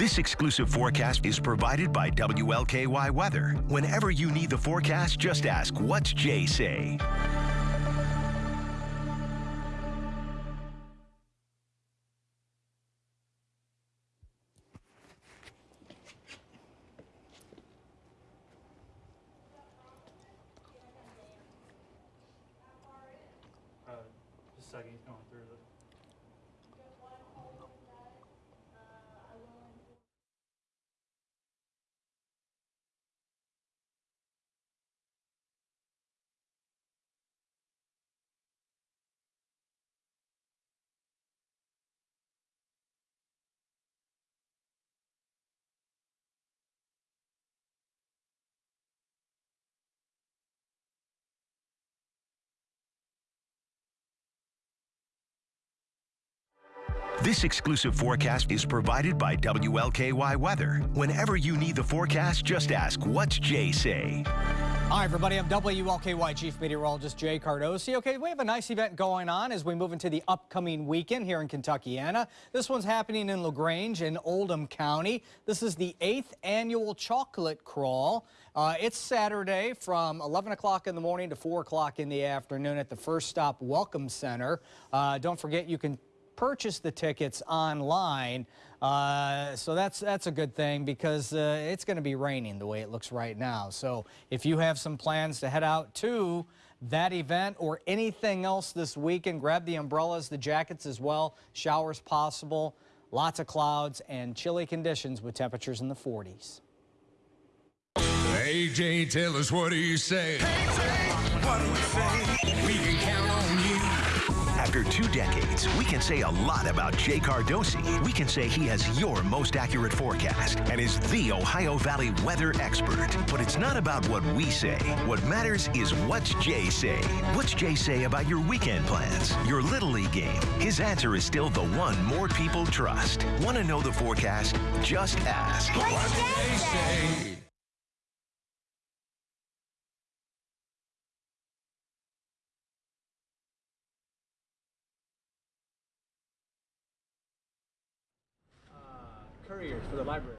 This exclusive forecast is provided by WLKY Weather. Whenever you need the forecast, just ask, What's Jay say? Uh, second, he's going through the. This exclusive forecast is provided by WLKY Weather. Whenever you need the forecast, just ask, What's Jay say? Hi, everybody. I'm WLKY Chief Meteorologist Jay Cardosi. Okay, we have a nice event going on as we move into the upcoming weekend here in Kentuckiana. This one's happening in LaGrange in Oldham County. This is the eighth annual chocolate crawl. Uh, it's Saturday from 11 o'clock in the morning to 4 o'clock in the afternoon at the First Stop Welcome Center. Uh, don't forget, you can purchase the tickets online. Uh, so that's that's a good thing because uh, it's going to be raining the way it looks right now. So if you have some plans to head out to that event or anything else this weekend, grab the umbrellas, the jackets as well. Showers possible, lots of clouds and chilly conditions with temperatures in the 40s. AJ, tell us what do you say? what do you say? We can count on you. After two decades, we can say a lot about Jay Cardosi. We can say he has your most accurate forecast and is the Ohio Valley weather expert. But it's not about what we say. What matters is what's Jay say. What's Jay say about your weekend plans, your Little League game? His answer is still the one more people trust. Want to know the forecast? Just ask. What do they say? For the library.